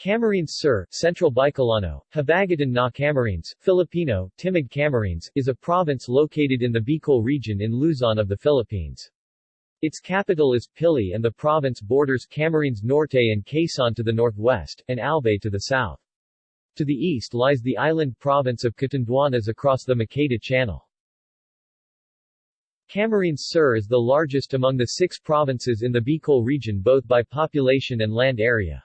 Camarines Sur, Central Bicolano, Habagatan na Camarines, Filipino, Timog Camarines, is a province located in the Bicol region in Luzon of the Philippines. Its capital is Pili and the province borders Camarines Norte and Quezon to the northwest, and Albay to the south. To the east lies the island province of Catanduanes across the Maqueda Channel. Camarines Sur is the largest among the six provinces in the Bicol region both by population and land area.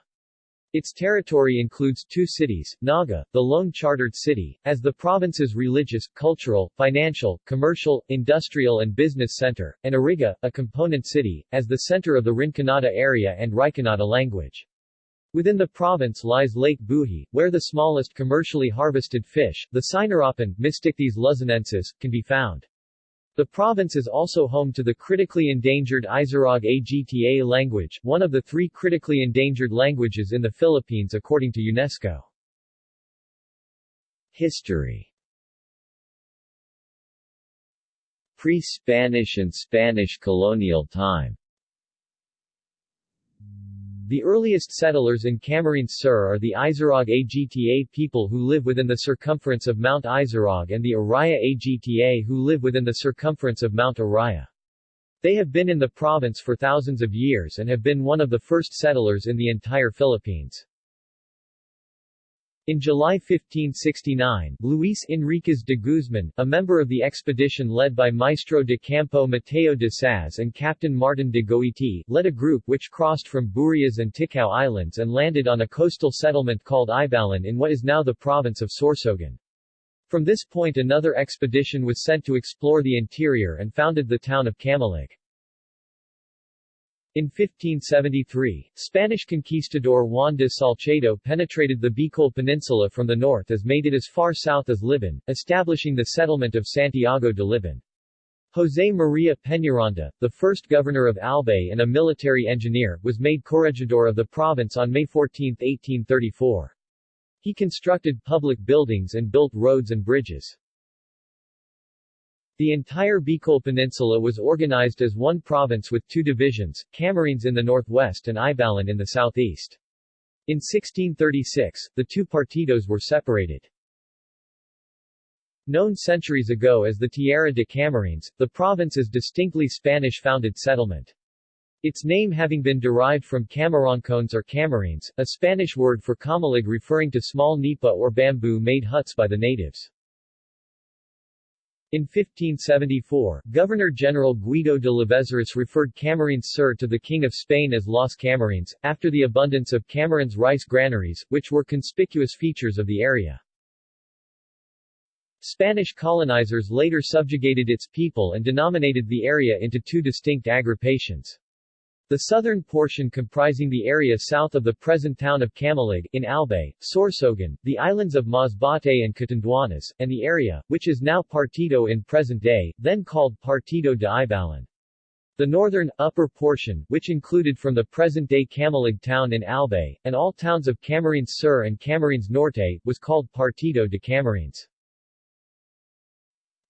Its territory includes two cities, Naga, the lone chartered city, as the province's religious, cultural, financial, commercial, industrial and business center, and Iriga, a component city, as the center of the Rinconada area and Rinconada language. Within the province lies Lake Buhi, where the smallest commercially harvested fish, the Sinarapan, Mystichthys luzonensis, can be found. The province is also home to the critically endangered Isarog Agta language, one of the three critically endangered languages in the Philippines according to UNESCO. History Pre-Spanish and Spanish colonial time the earliest settlers in Camarines Sur are the Isarog Agta people who live within the circumference of Mount Isarog and the Araya Agta who live within the circumference of Mount Araya. They have been in the province for thousands of years and have been one of the first settlers in the entire Philippines. In July 1569, Luis Enriquez de Guzman, a member of the expedition led by Maestro de Campo Mateo de Saz and Captain Martin de Goiti, led a group which crossed from Burias and Ticao Islands and landed on a coastal settlement called Ibalan in what is now the province of Sorsogon. From this point another expedition was sent to explore the interior and founded the town of Camalig. In 1573, Spanish conquistador Juan de Salcedo penetrated the Bicol Peninsula from the north as made it as far south as Libon, establishing the settlement of Santiago de Libon. José María Peñaranda, the first governor of Albay and a military engineer, was made corregidor of the province on May 14, 1834. He constructed public buildings and built roads and bridges. The entire Bicol Peninsula was organized as one province with two divisions, Camarines in the northwest and Ibalan in the southeast. In 1636, the two partidos were separated. Known centuries ago as the Tierra de Camarines, the province is distinctly Spanish-founded settlement. Its name having been derived from camaroncones or camarines, a Spanish word for camalig referring to small nipa or bamboo-made huts by the natives. In 1574, Governor-General Guido de Lavezaris referred Camarines Sur to the King of Spain as Las Camarines, after the abundance of Camarines rice granaries, which were conspicuous features of the area. Spanish colonizers later subjugated its people and denominated the area into two distinct agrupations. The southern portion comprising the area south of the present town of Camalig, in Albay, Sorsogon, the islands of Masbate and Catanduanes, and the area, which is now Partido in present day, then called Partido de Ibalan. The northern, upper portion, which included from the present-day Camalig town in Albay, and all towns of Camarines Sur and Camarines Norte, was called Partido de Camarines.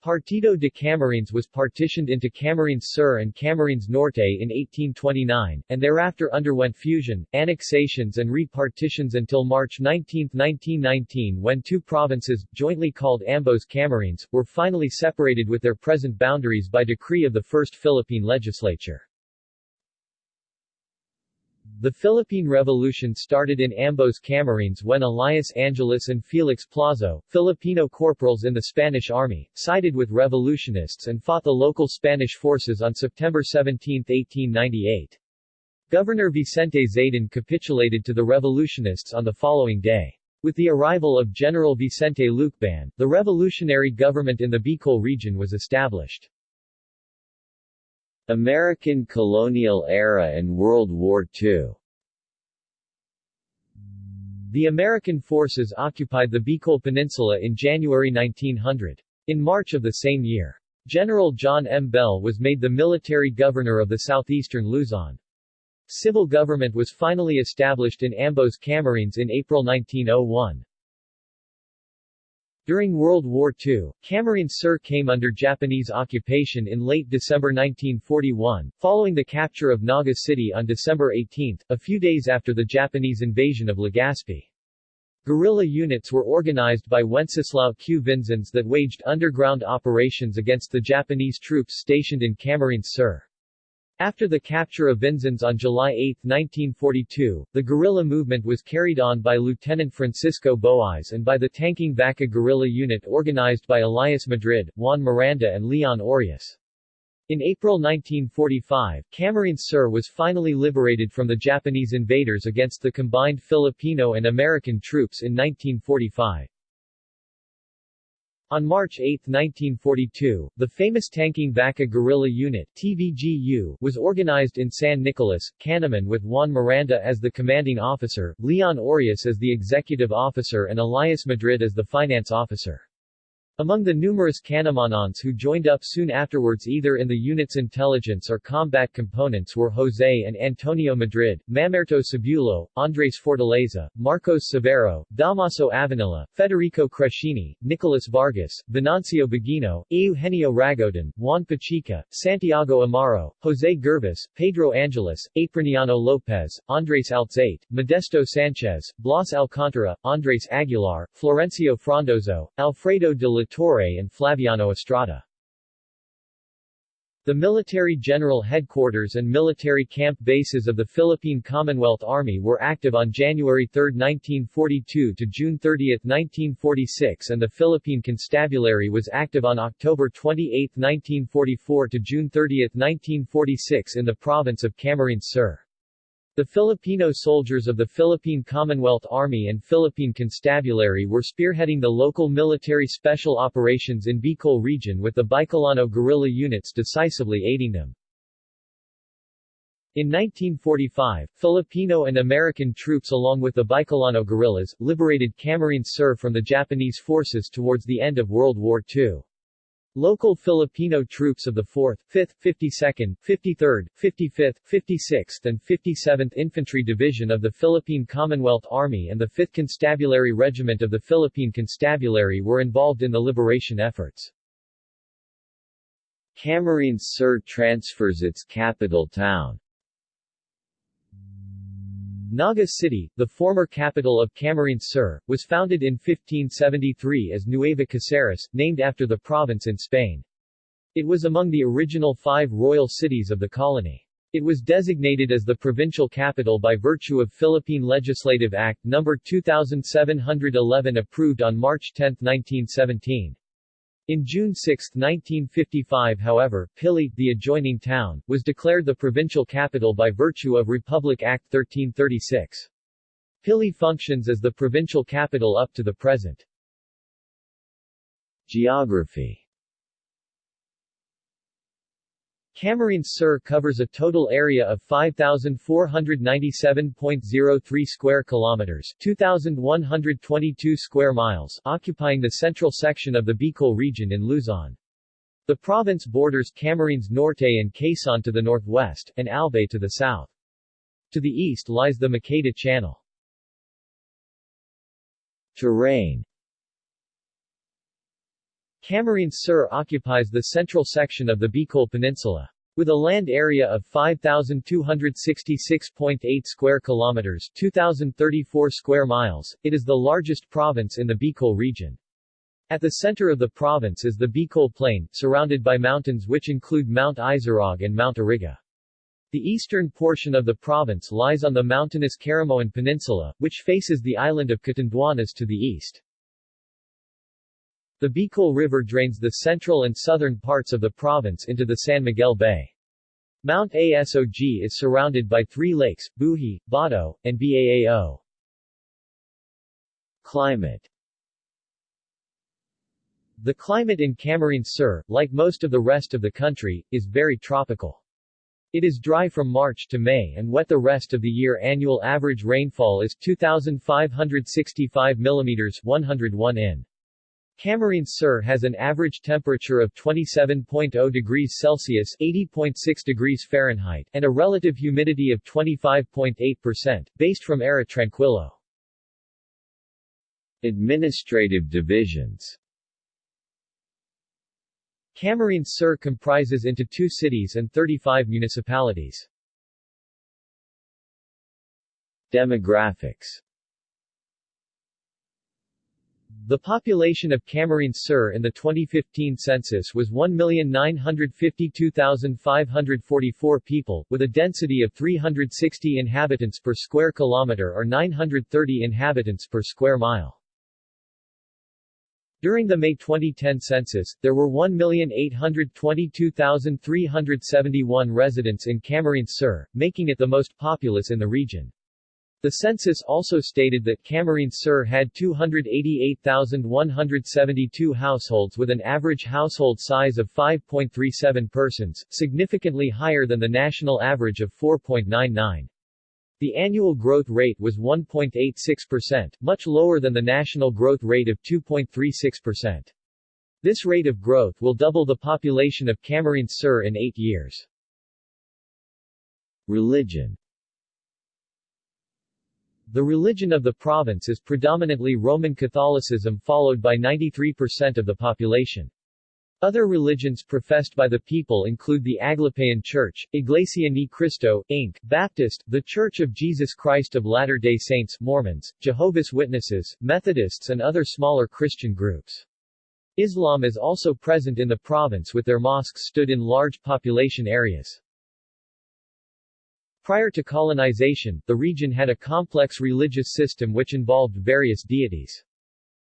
Partido de Camarines was partitioned into Camarines Sur and Camarines Norte in 1829, and thereafter underwent fusion, annexations and repartitions until March 19, 1919 when two provinces, jointly called Ambos Camarines, were finally separated with their present boundaries by decree of the First Philippine Legislature. The Philippine Revolution started in Ambos Camarines when Elias Angeles and Felix Plazo, Filipino corporals in the Spanish army, sided with revolutionists and fought the local Spanish forces on September 17, 1898. Governor Vicente Zaidin capitulated to the revolutionists on the following day. With the arrival of General Vicente Lucban, the revolutionary government in the Bicol region was established. American colonial era and World War II The American forces occupied the Bicol Peninsula in January 1900. In March of the same year, General John M. Bell was made the military governor of the southeastern Luzon. Civil government was finally established in Ambos Camarines in April 1901. During World War II, Camarines Sur came under Japanese occupation in late December 1941, following the capture of Naga City on December 18, a few days after the Japanese invasion of Legazpi. Guerrilla units were organized by Wenceslao Q. Vinzons that waged underground operations against the Japanese troops stationed in Camarines Sur. After the capture of Vinzons on July 8, 1942, the guerrilla movement was carried on by Lieutenant Francisco Boais and by the Tanking Vaca guerrilla unit organized by Elias Madrid, Juan Miranda and Leon Orias. In April 1945, Camarines Sur was finally liberated from the Japanese invaders against the combined Filipino and American troops in 1945. On March 8, 1942, the famous Tanking Vaca Guerrilla Unit TVGU was organized in San Nicolas, Canaman with Juan Miranda as the commanding officer, Leon Orias as the executive officer and Elias Madrid as the finance officer. Among the numerous Canamanons who joined up soon afterwards either in the unit's intelligence or combat components were Jose and Antonio Madrid, Mamerto Sabulo, Andres Fortaleza, Marcos Severo, Damaso Avanilla, Federico Crescini, Nicolas Vargas, Venancio Beguino, Eugenio Ragodan, Juan Pachica, Santiago Amaro, Jose Gervas, Pedro Angeles, Apriniano Lopez, Andres Alzate, Modesto Sanchez, Blas Alcantara, Andres Aguilar, Florencio Frondozo, Alfredo de la Torre and Flaviano Estrada. The military general headquarters and military camp bases of the Philippine Commonwealth Army were active on January 3, 1942 to June 30, 1946 and the Philippine Constabulary was active on October 28, 1944 to June 30, 1946 in the province of Camarines Sur. The Filipino soldiers of the Philippine Commonwealth Army and Philippine Constabulary were spearheading the local military special operations in Bicol region with the Bicolano guerrilla units decisively aiding them. In 1945, Filipino and American troops along with the Bicolano guerrillas, liberated Camarines Sur from the Japanese forces towards the end of World War II. Local Filipino troops of the 4th, 5th, 52nd, 53rd, 55th, 56th and 57th Infantry Division of the Philippine Commonwealth Army and the 5th Constabulary Regiment of the Philippine Constabulary were involved in the liberation efforts. Camarines Sur transfers its capital town Naga City, the former capital of Camarines Sur, was founded in 1573 as Nueva Caceres, named after the province in Spain. It was among the original five royal cities of the colony. It was designated as the provincial capital by virtue of Philippine Legislative Act No. 2711 approved on March 10, 1917. In June 6, 1955 however, Pili, the adjoining town, was declared the provincial capital by virtue of Republic Act 1336. Pili functions as the provincial capital up to the present. Geography Camarines Sur covers a total area of 5497.03 square kilometers, 2122 square miles, occupying the central section of the Bicol region in Luzon. The province borders Camarines Norte and Quezon to the northwest, and Albay to the south. To the east lies the Maqueda Channel. Terrain Camarines Sur occupies the central section of the Bicol Peninsula. With a land area of 5,266.8 square kilometers 2,034 square miles, it is the largest province in the Bicol region. At the center of the province is the Bicol Plain, surrounded by mountains which include Mount Isarog and Mount Iriga. The eastern portion of the province lies on the mountainous Caramoan Peninsula, which faces the island of Catanduanes to the east. The Bicol River drains the central and southern parts of the province into the San Miguel Bay. Mount Asog is surrounded by three lakes, Buhi, Bato, and Baao. Climate The climate in Camarines Sur, like most of the rest of the country, is very tropical. It is dry from March to May and wet the rest of the year. Annual average rainfall is 2,565 mm 101 in. Camarines Sur has an average temperature of 27.0 degrees Celsius 80.6 degrees Fahrenheit and a relative humidity of 25.8%, based from Era Tranquilo. Administrative divisions Camarines Sur comprises into two cities and 35 municipalities. Demographics the population of Camarines Sur in the 2015 census was 1,952,544 people, with a density of 360 inhabitants per square kilometer or 930 inhabitants per square mile. During the May 2010 census, there were 1,822,371 residents in Camarines Sur, making it the most populous in the region. The census also stated that Camarines Sur had 288,172 households with an average household size of 5.37 persons, significantly higher than the national average of 4.99. The annual growth rate was 1.86%, much lower than the national growth rate of 2.36%. This rate of growth will double the population of Camarines Sur in eight years. Religion the religion of the province is predominantly Roman Catholicism followed by 93% of the population. Other religions professed by the people include the Aglipayan Church, Iglesia Ni Cristo, Inc., Baptist, The Church of Jesus Christ of Latter-day Saints, Mormons, Jehovah's Witnesses, Methodists and other smaller Christian groups. Islam is also present in the province with their mosques stood in large population areas. Prior to colonization, the region had a complex religious system which involved various deities.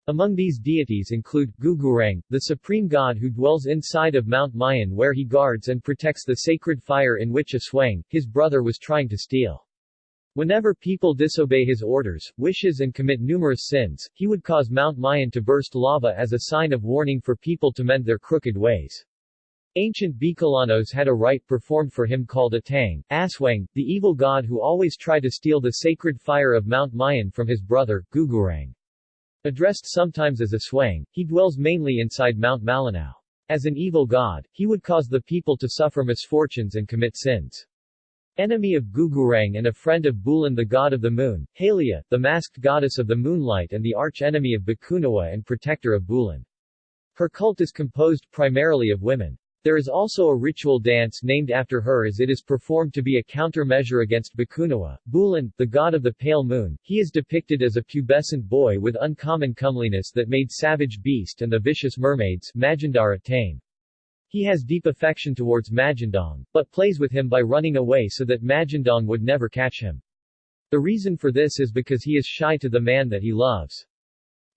Among these deities include, Gugurang, the supreme god who dwells inside of Mount Mayon where he guards and protects the sacred fire in which Aswang, his brother was trying to steal. Whenever people disobey his orders, wishes and commit numerous sins, he would cause Mount Mayon to burst lava as a sign of warning for people to mend their crooked ways. Ancient Bicolanos had a rite performed for him called Atang, Aswang, the evil god who always tried to steal the sacred fire of Mount Mayon from his brother, Gugurang. Addressed sometimes as Aswang, he dwells mainly inside Mount Malinao. As an evil god, he would cause the people to suffer misfortunes and commit sins. Enemy of Gugurang and a friend of Bulan the god of the moon, Halia, the masked goddess of the moonlight and the arch-enemy of Bakunawa and protector of Bulan. Her cult is composed primarily of women. There is also a ritual dance named after her as it is performed to be a countermeasure against Bakunawa. Bulan, the god of the pale moon, he is depicted as a pubescent boy with uncommon comeliness that made savage beast and the vicious mermaids Magindara tame. He has deep affection towards Magandang, but plays with him by running away so that Magandang would never catch him. The reason for this is because he is shy to the man that he loves.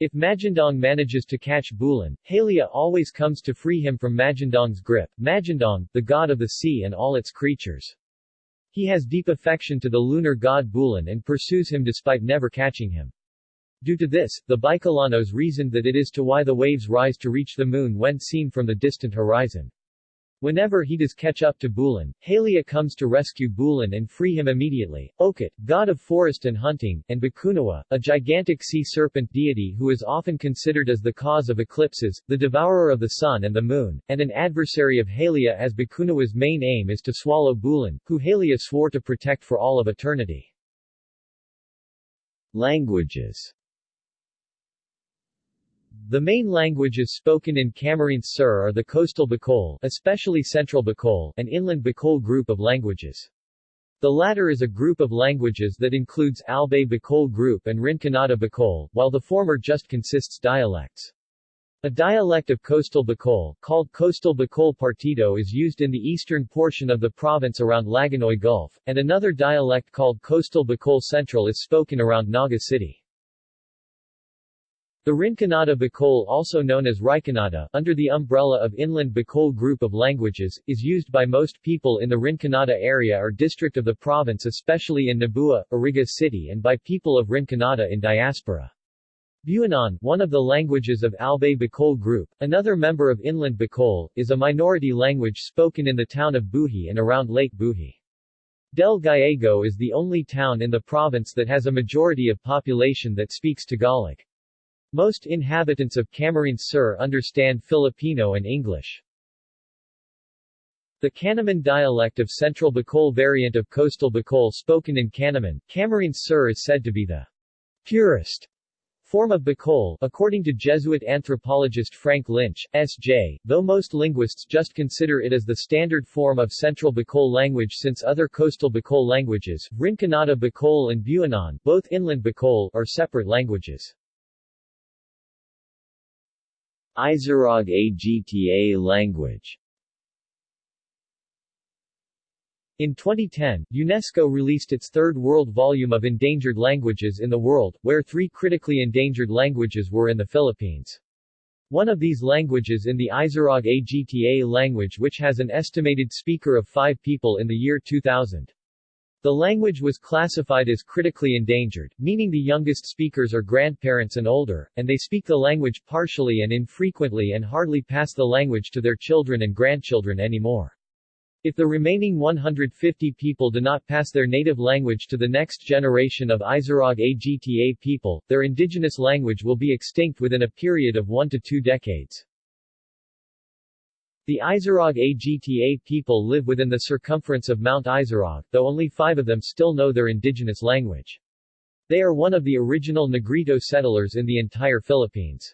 If Magandang manages to catch Bulan, Halia always comes to free him from Magandang's grip, Magandang, the god of the sea and all its creatures. He has deep affection to the lunar god Bulan and pursues him despite never catching him. Due to this, the Bicolanos reasoned that it is to why the waves rise to reach the moon when seen from the distant horizon. Whenever he does catch up to Bulan, Halia comes to rescue Bulan and free him immediately. Okit, god of forest and hunting, and Bakunawa, a gigantic sea serpent deity who is often considered as the cause of eclipses, the devourer of the sun and the moon, and an adversary of Halia as Bakunawa's main aim is to swallow Bulan, who Halia swore to protect for all of eternity. Languages the main languages spoken in Camarines Sur are the coastal Bicol, especially central Bicol, and inland Bicol group of languages. The latter is a group of languages that includes Albay Bicol group and Rinconada Bicol, while the former just consists dialects. A dialect of coastal Bicol, called Coastal Bicol Partido is used in the eastern portion of the province around Lagonoy Gulf, and another dialect called Coastal Bicol Central is spoken around Naga City. The Rinconada Bicol also known as Riconada, under the umbrella of Inland Bicol group of languages, is used by most people in the Rinconada area or district of the province especially in Nabua, Iriga City and by people of Rinconada in diaspora. Buhinon, one of the languages of Albay Bicol group, another member of Inland Bicol, is a minority language spoken in the town of Buhi and around Lake Buhi. Del Gallego is the only town in the province that has a majority of population that speaks Tagalog. Most inhabitants of Camarines Sur understand Filipino and English. The Canaman dialect of Central Bicol variant of Coastal Bicol spoken in Canaman, Camarines Sur is said to be the purest Form of Bicol according to Jesuit anthropologist Frank Lynch, S.J., though most linguists just consider it as the standard form of Central Bicol language since other coastal Bicol languages, Rinconada Bicol and Buhinon, both inland Bicol, are separate languages. Isarog Agta language In 2010, UNESCO released its third world volume of endangered languages in the world, where three critically endangered languages were in the Philippines. One of these languages in the Isarog Agta language which has an estimated speaker of five people in the year 2000. The language was classified as critically endangered, meaning the youngest speakers are grandparents and older, and they speak the language partially and infrequently and hardly pass the language to their children and grandchildren anymore. If the remaining 150 people do not pass their native language to the next generation of Isarog Agta people, their indigenous language will be extinct within a period of one to two decades. The Isarog Agta people live within the circumference of Mount Isarog, though only five of them still know their indigenous language. They are one of the original Negrito settlers in the entire Philippines.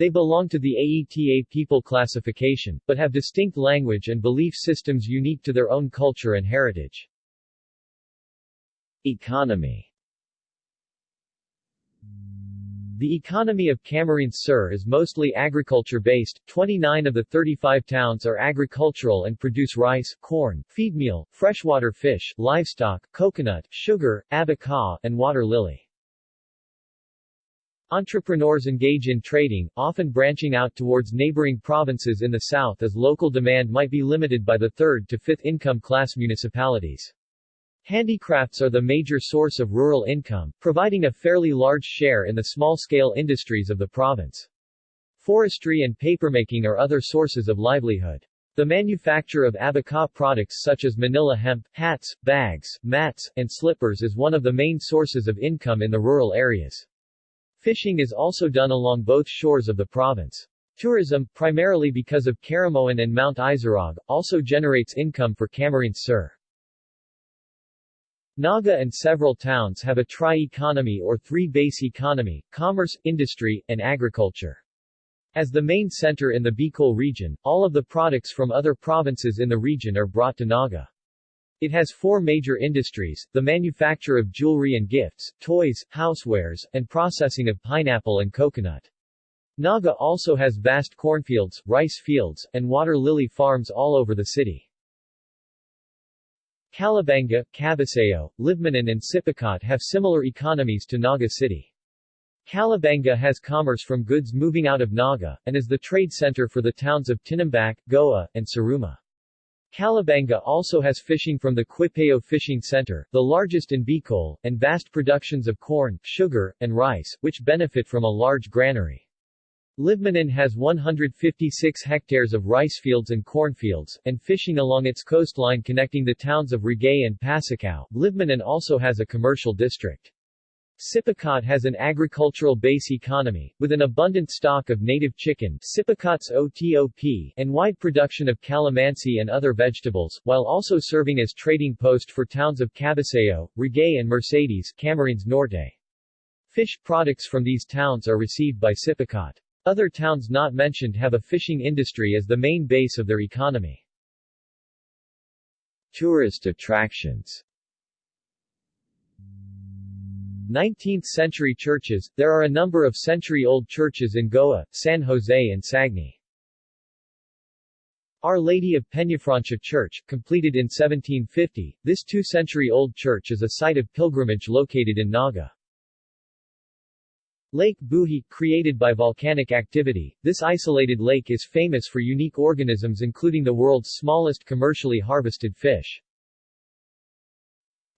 They belong to the Aeta people classification, but have distinct language and belief systems unique to their own culture and heritage. Economy the economy of Camarines Sur is mostly agriculture-based, 29 of the 35 towns are agricultural and produce rice, corn, feed meal, freshwater fish, livestock, coconut, sugar, abaca, and water lily. Entrepreneurs engage in trading, often branching out towards neighboring provinces in the south as local demand might be limited by the third to fifth income class municipalities. Handicrafts are the major source of rural income, providing a fairly large share in the small-scale industries of the province. Forestry and papermaking are other sources of livelihood. The manufacture of abaca products such as Manila hemp, hats, bags, mats, and slippers is one of the main sources of income in the rural areas. Fishing is also done along both shores of the province. Tourism, primarily because of Caramoan and Mount Isarog, also generates income for Camarines Sur. Naga and several towns have a tri-economy or three-base economy, commerce, industry, and agriculture. As the main center in the Bicol region, all of the products from other provinces in the region are brought to Naga. It has four major industries, the manufacture of jewelry and gifts, toys, housewares, and processing of pineapple and coconut. Naga also has vast cornfields, rice fields, and water lily farms all over the city. Calabanga, Cabusao, Libmanan and Sipocot have similar economies to Naga City. Calabanga has commerce from goods moving out of Naga, and is the trade center for the towns of Tinambac, Goa, and Siruma. Calabanga also has fishing from the Quipayo Fishing Center, the largest in Bicol, and vast productions of corn, sugar, and rice, which benefit from a large granary. Libmanan has 156 hectares of rice fields and cornfields, and fishing along its coastline connecting the towns of Ragay and Pasacao. Libmanan also has a commercial district. Sipocot has an agricultural base economy, with an abundant stock of native chicken Sipocot's OTOP, and wide production of calamansi and other vegetables, while also serving as trading post for towns of Cabusao, Ragay and Mercedes Camarines Norte. Fish products from these towns are received by Sipocot. Other towns not mentioned have a fishing industry as the main base of their economy. Tourist attractions 19th-century churches, there are a number of century-old churches in Goa, San Jose and Sagñay. Our Lady of Peñafrancia Church, completed in 1750, this two-century-old church is a site of pilgrimage located in Naga. Lake Buhi, created by volcanic activity, this isolated lake is famous for unique organisms including the world's smallest commercially harvested fish.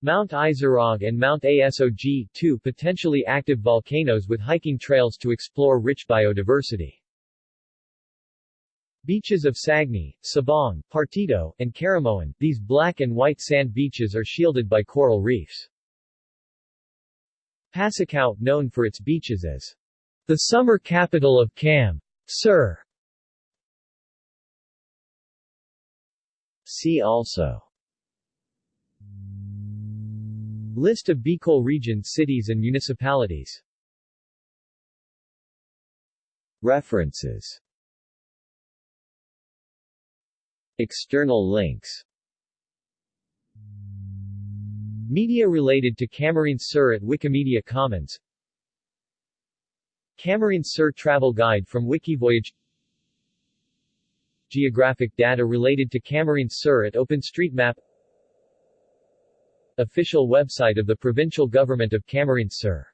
Mount Isarog and Mount Asog, two potentially active volcanoes with hiking trails to explore rich biodiversity. Beaches of Sagñay, Sabong, Partido, and Caramoan, these black and white sand beaches are shielded by coral reefs. Pasacao, known for its beaches as the summer capital of Cam. Sir. See also List of Bicol region cities and municipalities References External links Media related to Camarines Sur at Wikimedia Commons. Camarines Sur Travel Guide from Wikivoyage. Geographic data related to Camarines Sur at OpenStreetMap. Official website of the Provincial Government of Camarines Sur